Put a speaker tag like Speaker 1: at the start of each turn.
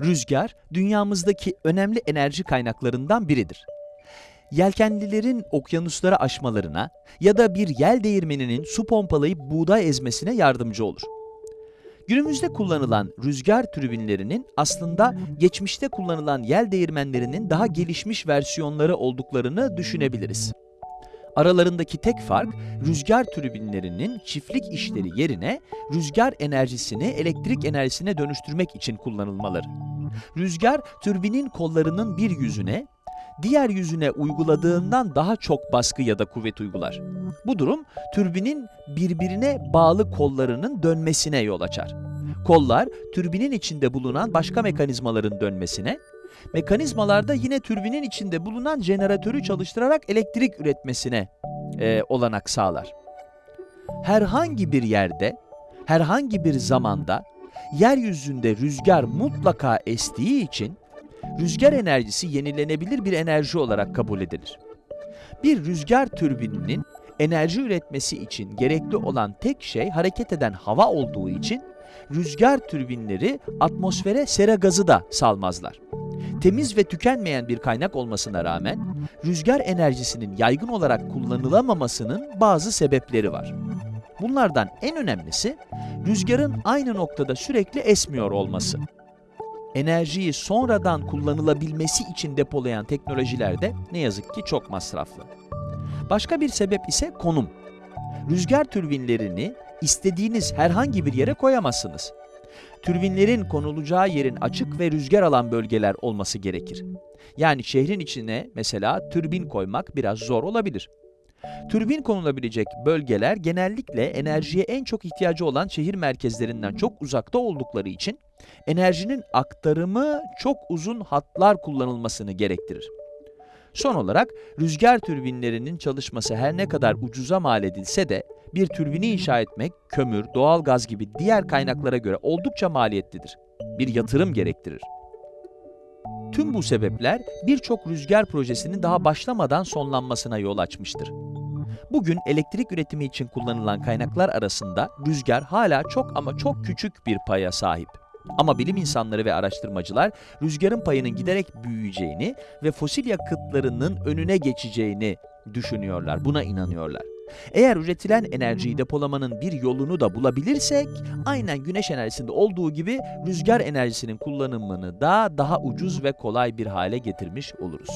Speaker 1: Rüzgar, dünyamızdaki önemli enerji kaynaklarından biridir. Yelkenlilerin okyanuslara aşmalarına ya da bir yel değirmeninin su pompalayıp buğday ezmesine yardımcı olur. Günümüzde kullanılan rüzgar türbinlerinin aslında geçmişte kullanılan yel değirmenlerinin daha gelişmiş versiyonları olduklarını düşünebiliriz. Aralarındaki tek fark rüzgar türbinlerinin çiftlik işleri yerine rüzgar enerjisini elektrik enerjisine dönüştürmek için kullanılmaları. Rüzgar türbinin kollarının bir yüzüne, diğer yüzüne uyguladığından daha çok baskı ya da kuvvet uygular. Bu durum türbinin birbirine bağlı kollarının dönmesine yol açar. Kollar türbinin içinde bulunan başka mekanizmaların dönmesine, mekanizmalarda yine türbinin içinde bulunan jeneratörü çalıştırarak elektrik üretmesine e, olanak sağlar. Herhangi bir yerde, herhangi bir zamanda yeryüzünde rüzgar mutlaka estiği için rüzgar enerjisi yenilenebilir bir enerji olarak kabul edilir. Bir rüzgar türbininin enerji üretmesi için gerekli olan tek şey hareket eden hava olduğu için rüzgar türbinleri atmosfere sera gazı da salmazlar. Temiz ve tükenmeyen bir kaynak olmasına rağmen rüzgar enerjisinin yaygın olarak kullanılamamasının bazı sebepleri var. Bunlardan en önemlisi rüzgarın aynı noktada sürekli esmiyor olması. Enerjiyi sonradan kullanılabilmesi için depolayan teknolojiler de ne yazık ki çok masraflı. Başka bir sebep ise konum. Rüzgar türbinlerini istediğiniz herhangi bir yere koyamazsınız. Türbinlerin konulacağı yerin açık ve rüzgar alan bölgeler olması gerekir. Yani şehrin içine mesela türbin koymak biraz zor olabilir. Türbin konulabilecek bölgeler genellikle enerjiye en çok ihtiyacı olan şehir merkezlerinden çok uzakta oldukları için enerjinin aktarımı çok uzun hatlar kullanılmasını gerektirir. Son olarak rüzgar türbinlerinin çalışması her ne kadar ucuza mal edilse de bir türbini inşa etmek kömür, doğal gaz gibi diğer kaynaklara göre oldukça maliyetlidir. Bir yatırım gerektirir. Tüm bu sebepler birçok rüzgar projesinin daha başlamadan sonlanmasına yol açmıştır. Bugün elektrik üretimi için kullanılan kaynaklar arasında rüzgar hala çok ama çok küçük bir paya sahip. Ama bilim insanları ve araştırmacılar rüzgarın payının giderek büyüyeceğini ve fosil yakıtlarının önüne geçeceğini düşünüyorlar, buna inanıyorlar. Eğer üretilen enerjiyi depolamanın bir yolunu da bulabilirsek, aynen güneş enerjisinde olduğu gibi rüzgar enerjisinin kullanımını da daha ucuz ve kolay bir hale getirmiş oluruz.